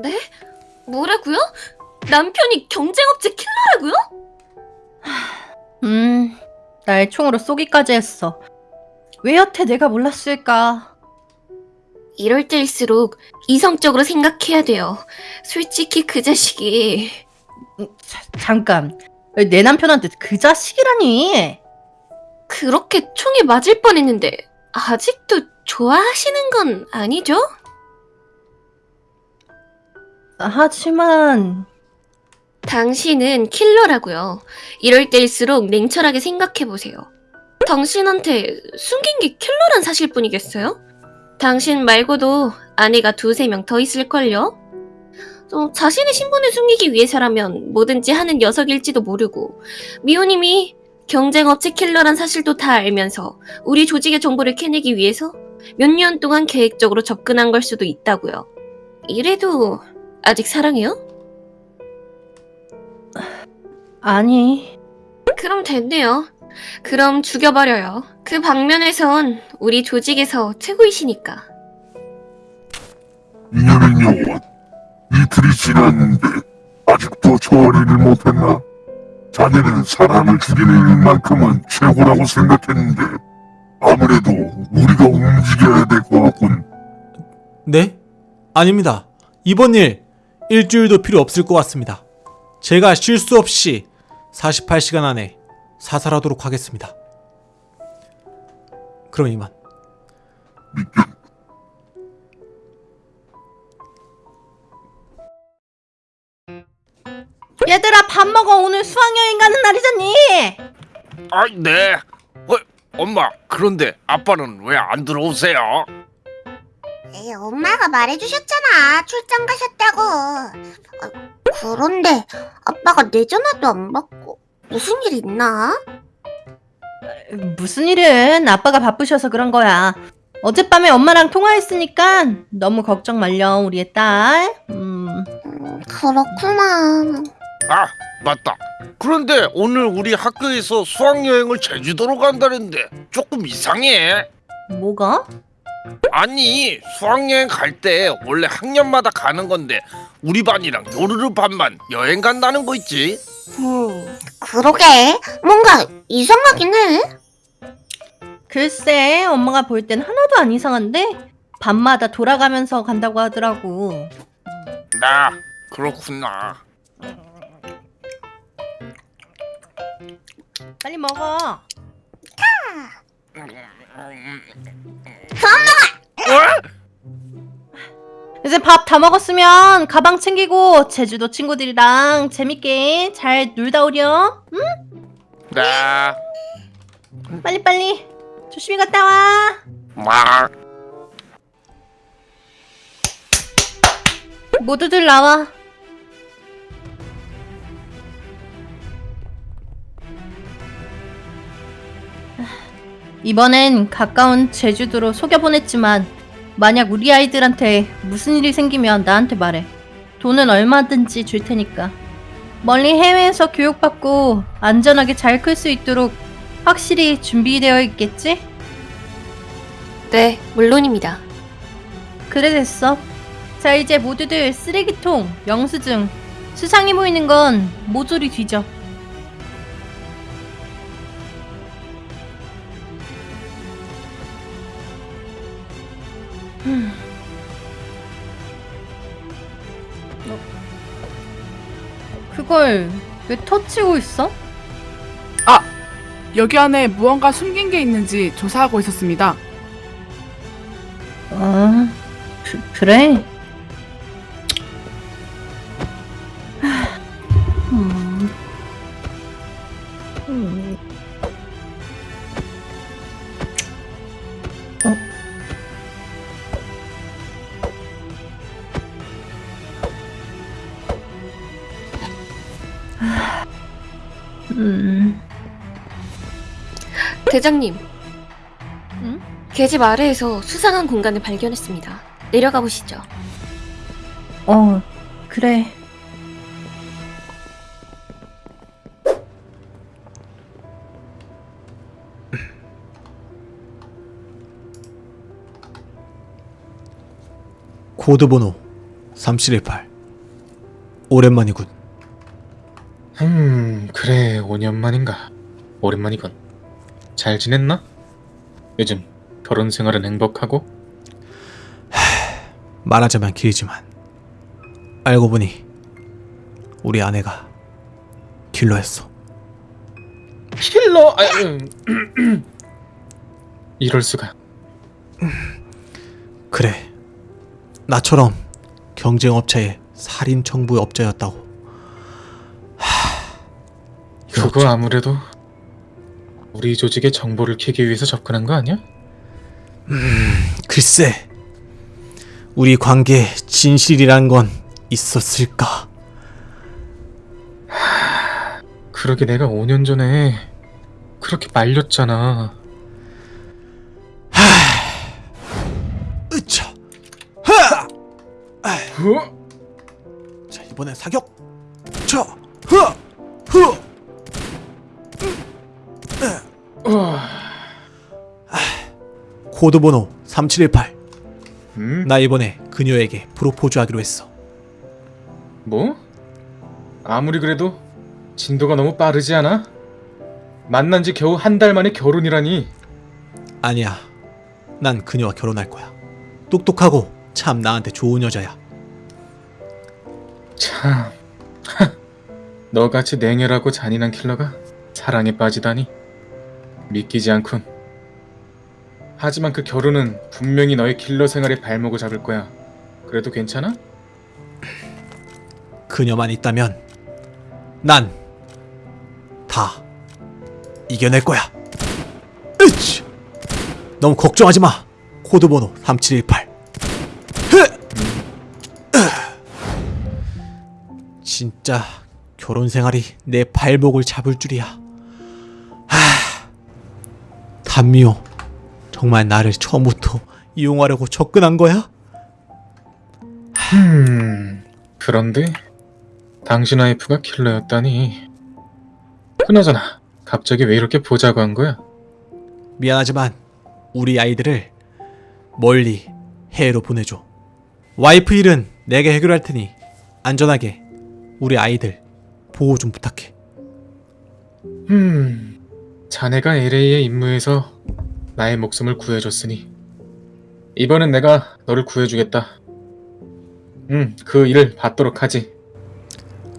네? 뭐라고요? 남편이 경쟁업체 킬러라고요? 음, 날 총으로 쏘기까지 했어. 왜 여태 내가 몰랐을까? 이럴 때일수록 이성적으로 생각해야 돼요. 솔직히 그 자식이 음, 자, 잠깐. 내 남편한테 그 자식이라니. 그렇게 총에 맞을 뻔했는데 아직도 좋아하시는 건 아니죠? 하지만 당신은 킬러라고요. 이럴 때일수록 냉철하게 생각해보세요. 당신한테 숨긴 게 킬러란 사실뿐이겠어요? 당신 말고도 아내가 두세 명 더 있을걸요? 어, 자신의 신분을 숨기기 위해서라면 뭐든지 하는 녀석일지도 모르고 미호님이 경쟁업체 킬러란 사실도 다 알면서 우리 조직의 정보를 캐내기 위해서 몇 년 동안 계획적으로 접근한 걸 수도 있다고요. 이래도 아직 사랑해요? 아니. 그럼 됐네요. 그럼 죽여버려요. 그 방면에선 우리 조직에서 최고이시니까. 이년의 영혼 이틀이 지났는데 아직도 처리를 못했나? 자네는 사람을 죽이는 일만큼은 최고라고 생각했는데 아무래도 우리가 움직여야 될 것 같군 네? 아닙니다. 이번 일 일주일도 필요 없을 것 같습니다. 제가 실수 없이 48시간 안에 사살하도록 하겠습니다. 그럼 이만. 얘들아 밥 먹어. 오늘 수학여행 가는 날이잖니. 아, 네. 어, 엄마, 그런데 아빠는 왜 안 들어오세요? 에이, 엄마가 말해주셨잖아. 출장 가셨다고. 아, 그런데 아빠가 내 전화도 안 받고 무슨 일 있나? 무슨 일은 아빠가 바쁘셔서 그런 거야. 어젯밤에 엄마랑 통화했으니까 너무 걱정 말려 우리의 딸. 음, 음, 그렇구나. 아, 맞다. 그런데 오늘 우리 학교에서 수학여행을 제주도로 간다는데 조금 이상해. 뭐가? 아니, 수학여행 갈 때 원래 학년마다 가는 건데 우리 반이랑 요르르 반만 여행 간다는 거 있지? 음, 그러게. 뭔가 이상하긴 해. 글쎄, 엄마가 볼 땐 하나도 안 이상한데 밤마다 돌아가면서 간다고 하더라고. 나 그렇구나. 빨리 먹어. 어? 이제 밥 다 먹었으면 가방 챙기고 제주도 친구들이랑 재밌게 잘 놀다 오렴. 응? 나 빨리 빨리 조심히 갔다 와. 막. 모두들 나와. 이번엔 가까운 제주도로 속여보냈지만 만약 우리 아이들한테 무슨 일이 생기면 나한테 말해. 돈은 얼마든지 줄 테니까. 멀리 해외에서 교육받고 안전하게 잘 클 수 있도록 확실히 준비되어 있겠지? 네, 물론입니다. 그래 됐어. 자 이제 모두들 쓰레기통, 영수증, 수상해 보이는 건 모조리 뒤져. 그걸 왜 터치고 있어? 여기 안에 무언가 숨긴 게 있는지 조사하고 있었습니다. 아, 그, 그래? 음. 대장님. 응? 계집 아래에서 수상한 공간을 발견했습니다. 내려가 보시죠. 어, 그래. 코드 번호 3718 오랜만이군. 음, 그래, 5년 만인가. 오랜만이군. 잘 지냈나? 요즘 결혼 생활은 행복하고? 말하자면 길지만 알고 보니 우리 아내가 킬러였어. 킬러! 아, 음. 이럴 수가. 그래. 나처럼 경쟁업체의 살인 청부 업자였다고. 그거 어쩌- 아무래도 우리 조직의 정보를 캐기 위해서 접근한 거 아니야? 글쎄. 우리 관계에 진실이란 건 있었을까? 그러게 내가 5년 전에 그렇게 말렸잖아. 으차. 하! 어? 자, 이번엔 사격. 자. 흐! 흐! 코드 번호 3718. 음? 나 이번에 그녀에게 프로포즈 하기로 했어. 뭐? 아무리 그래도 진도가 너무 빠르지 않아? 만난 지 겨우 한 달 만에 결혼이라니. 아니야. 난 그녀와 결혼할 거야. 똑똑하고 참 나한테 좋은 여자야. 참. 너같이 냉혈하고 잔인한 킬러가 사랑에 빠지다니. 믿기지 않군. 하지만 그 결혼은 분명히 너의 킬러 생활에 발목을 잡을 거야. 그래도 괜찮아? 그녀만 있다면 난 다 이겨낼 거야. 으치! 너무 걱정하지 마. 코드 번호 3718. 흐! 으! 진짜 결혼 생활이 내 발목을 잡을 줄이야. 하. 단미호 정말 나를 처음부터 이용하려고 접근한 거야? 음. 그런데 당신 와이프가 킬러였다니. 그나저나 갑자기 왜 이렇게 보자고 한 거야? 미안하지만 우리 아이들을 멀리 해외로 보내줘. 와이프 일은 내가 해결할 테니 안전하게 우리 아이들 보호 좀 부탁해. 음. 자네가 LA에 임무해서 나의 목숨을 구해줬으니 이번엔 내가 너를 구해주겠다. 음, 그 일을 받도록 하지.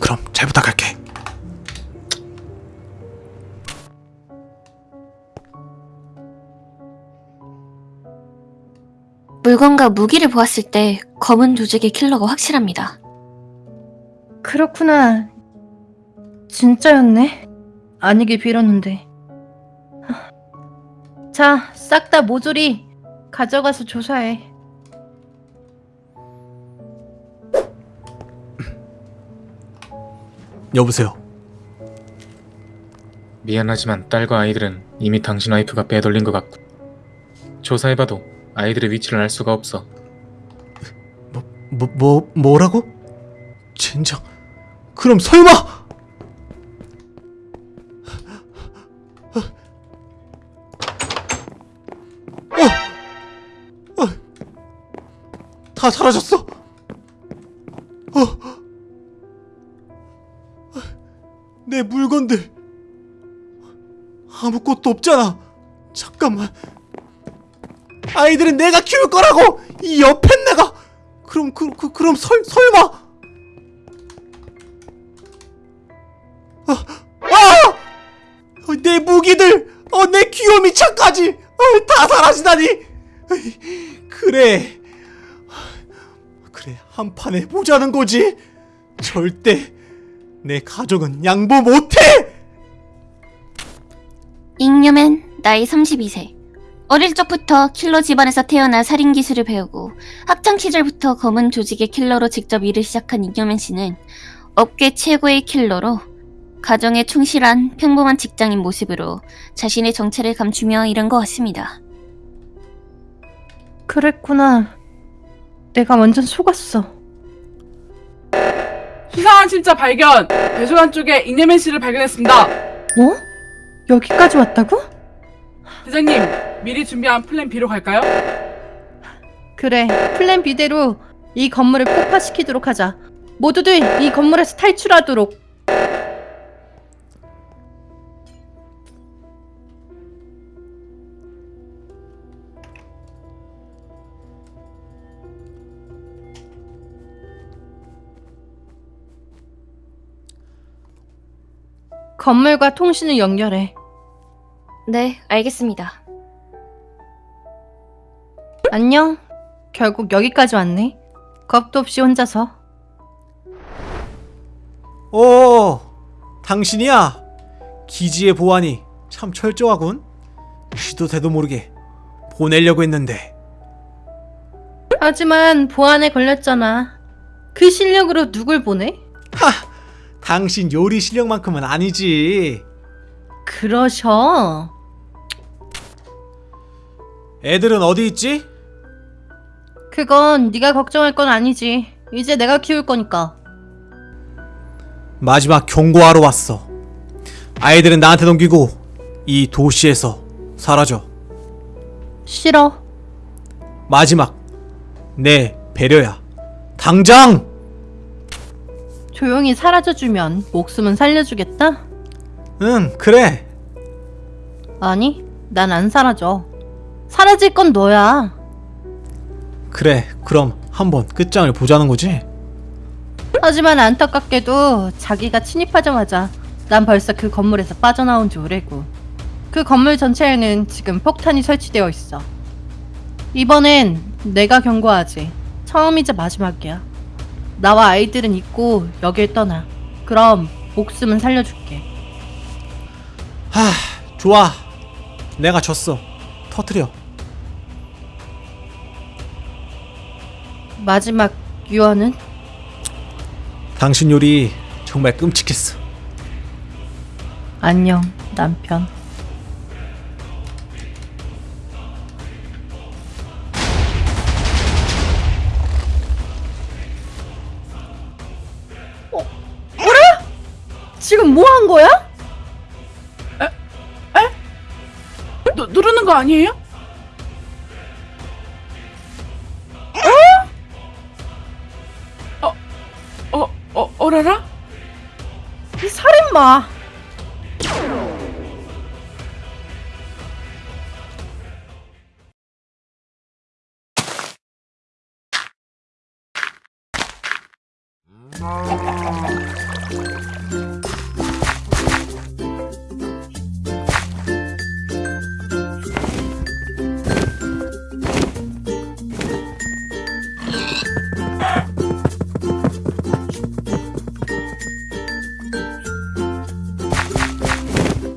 그럼 잘 부탁할게. 물건과 무기를 보았을 때 검은 조직의 킬러가 확실합니다. 그렇구나. 진짜였네. 아니길 빌었는데. 자, 싹다 모조리 가져가서 조사해. 여보세요. 미안하지만 딸과 아이들은 이미 당신 와이프가 빼돌린 것 같고 조사해봐도 아이들의 위치를 알 수가 없어. 뭐, 뭐, 뭐라고? 젠장. 그럼 설마! 다 사라졌어! 어! 내 물건들! 아무것도 없잖아! 잠깐만. 아이들은 내가 키울 거라고! 이 옆에 내가! 그럼 그, 그 그럼 설 설마 아, 아! 어, 내 무기들 어, 내 귀요미 차까지 어, 다 사라지다니 그래 그래 한 판에 보자는 거지 절대 내 가족은 양보 못해 잉여맨 나이 32세. 어릴 적부터 킬러 집안에서 태어나 살인 기술을 배우고 학창 시절부터 검은 조직의 킬러로 직접 일을 시작한 잉여맨 씨는 업계 최고의 킬러로 가정에 충실한 평범한 직장인 모습으로 자신의 정체를 감추며 이른 것 같습니다. 그랬구나. 내가 완전 속았어. 수상한 침입자 발견! 배수관 쪽에 이내면 씨를 발견했습니다. 뭐? 여기까지 왔다고? 대장님, 미리 준비한 플랜 B로 갈까요? 그래, 플랜 B대로 이 건물을 폭파시키도록 하자. 모두들 이 건물에서 탈출하도록. 건물과 통신을 연결해. 네, 알겠습니다. 안녕. 결국 여기까지 왔네. 겁도 없이 혼자서. 오, 당신이야. 기지의 보안이 참 철저하군. 시도 때도 모르게 보내려고 했는데. 하지만 보안에 걸렸잖아. 그 실력으로 누굴 보내? 당신 요리 실력만큼은 아니지. 그러셔. 애들은 어디 있지? 그건 네가 걱정할 건 아니지. 이제 내가 키울 거니까. 마지막 경고하러 왔어. 아이들은 나한테 넘기고 이 도시에서 사라져. 싫어. 마지막 내 배려야. 당장! 조용히 사라져주면 목숨은 살려주겠다? 응, 그래. 아니, 난 안 사라져. 사라질 건 너야. 그래. 그럼 한번 끝장을 보자는 거지? 하지만 안타깝게도 자기가 침입하자마자 난 벌써 그 건물에서 빠져나온 지 오래고 그 건물 전체에는 지금 폭탄이 설치되어 있어. 이번엔 내가 경고하지. 처음이자 마지막이야. 나와 아이들은 있고 여길 떠나. 그럼 목숨은 살려줄게. 하, 좋아. 내가 졌어. 터트려. 마지막 유언은? 당신 요리 정말 끔찍했어. 안녕, 남편. 지금 뭐 한 거야? 누, 누르는 거 아니에요? 어? 어? 어? 어라라? 이 살인마!